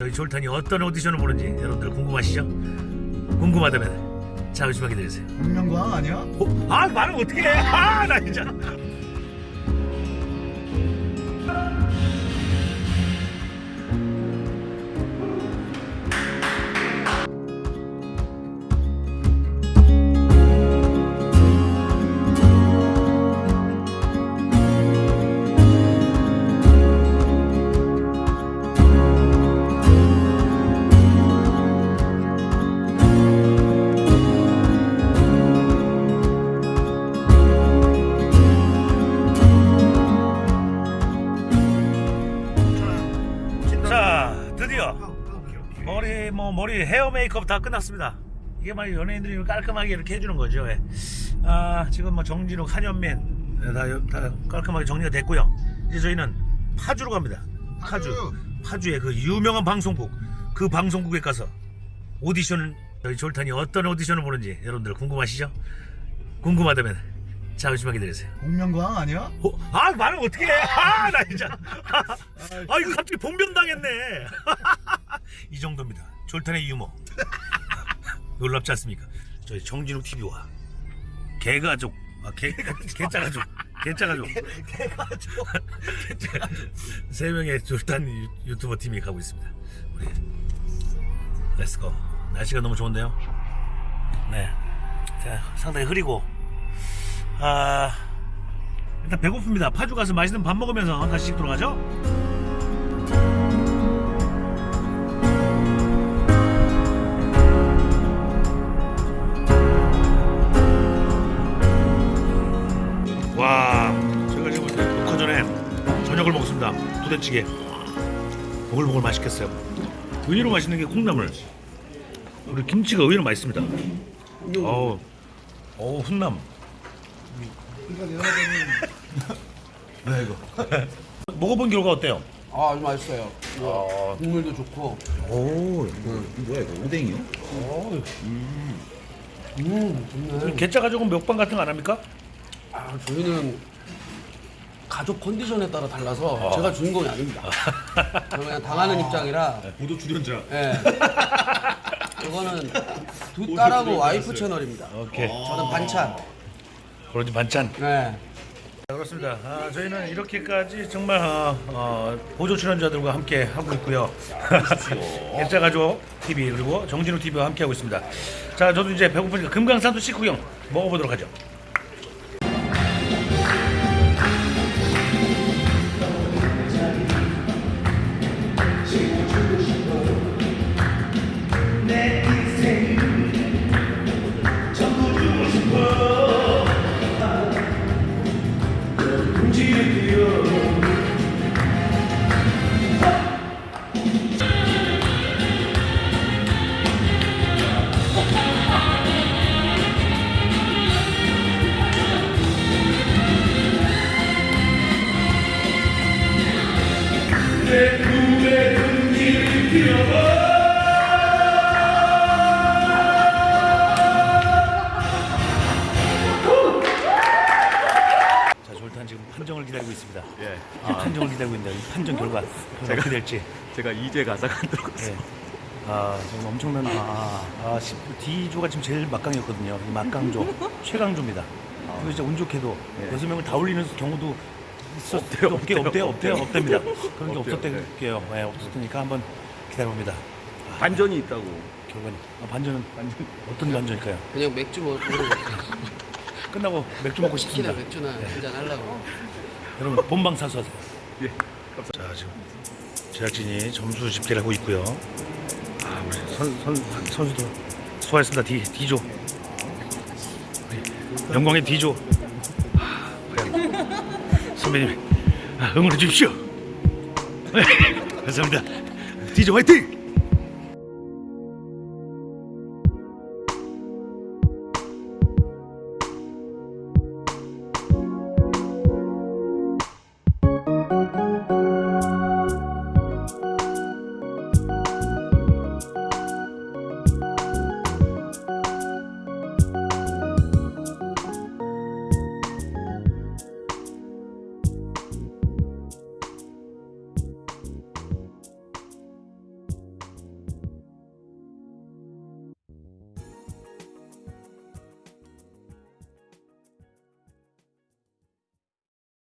저희 졸탄이 어떤 오디션을 보는지 여러분들 궁금하시죠? 궁금하다면 잠시만 기다리세요. 공명광 아니야? 어? 아 말을 어떻게 해? 아나 진짜. 뭐 머리 헤어 메이크업 다 끝났습니다. 이게 말 연예인들이 깔끔하게 이렇게 해주는 거죠. 예. 아 지금 뭐 정진욱, 한현민 예, 다, 다 깔끔하게 정리가 됐고요. 이제 저희는 파주로 갑니다. 파주 파주의 그 유명한 방송국 그 방송국에 가서 오디션을 저희 졸탄이 어떤 오디션을 보는지 여러분들 궁금하시죠? 궁금하다면 잠시만 기다리세요. 공명광 아니야? 어? 아 말을 어떻게 해? 아나 진짜. 아 이거 갑자기 봉변당했네. 이 정도입니다. 졸탄의 유머. 놀랍지 않습니까? 저희 정진욱 TV와 개가족, 아, 개, 개짜가족, 개짜가족, 개가족, 세 명의 졸탄 유- 유튜버 팀이 가고 있습니다. 우리 let's go. 날씨가 너무 좋은데요. 네, 자, 상당히 흐리고 아 일단 배고픕니다. 파주 가서 맛있는 밥 먹으면서 다시 집으로 가죠. 저녁을 먹습니다. 부대찌개. 보글보글 맛있겠어요. 의외로 맛있는 게 콩나물. 우리 김치가 의외로 맛있습니다. 어우, 어우 훈남. 네 이거 먹어본 결과 어때요? 아, 아주 맛있어요. 이거 국물도 좋고. 오, 뭐야 이거 오뎅이요? 음, 좋네. 개짜 가족은 먹방 같은 거 안 합니까? 아, 저희는 가족 컨디션에 따라 달라서 제가 주인공이 아닙니다. 저는 그냥 당하는 입장이라. 보도 출연자 예. 이거는 두 딸하고 와이프 채널입니다. 오케이. 저는 반찬. 그러지 반찬. 네. 자, 그렇습니다. 아, 저희는 이렇게까지 정말 어, 어, 보조 출연자들과 함께 하고 있고요. 개짜 가족 TV 그리고 정진우 TV와 함께 하고 있습니다. 자, 저도 이제 배고프니까 금강산도 식후경 먹어보도록 하죠. 판정을 기다리고 있는데 이 판정 결과 어떻게 될지. 제가 이제 가사가 안 들어갔어요. 네. 아 지금 엄청난 아, 아 시- D조가 지금 제일 막강이었거든요. 이 막강조 최강조입니다. 그리고 진짜 운 좋게도 네. 여섯 명을 다 올리는 경우도 있었 없대요, 없게 없대요 없대요. 없대요 없답니다. 그런 게 없대요, 없었대요. 네, 없었으니까 한번 기다려봅니다. 반전이 있다고. 결과는 아, 반전은 반전 어떤 반전일까요? 그냥 맥주 먹- 끝나고 맥주 먹고 싶습니다. 맥주나 한잔 하려고. 여러분 본방 사수하세요. 예. 자 지금 제작진이 점수 집계를 하고 있고요. 아 우리 선, 선, 선수도 수고하셨습니다. D, D조. 영광의 D조. 아, 선배님 아, 응원해 주십시오. 네, 감사합니다. D조 화이팅!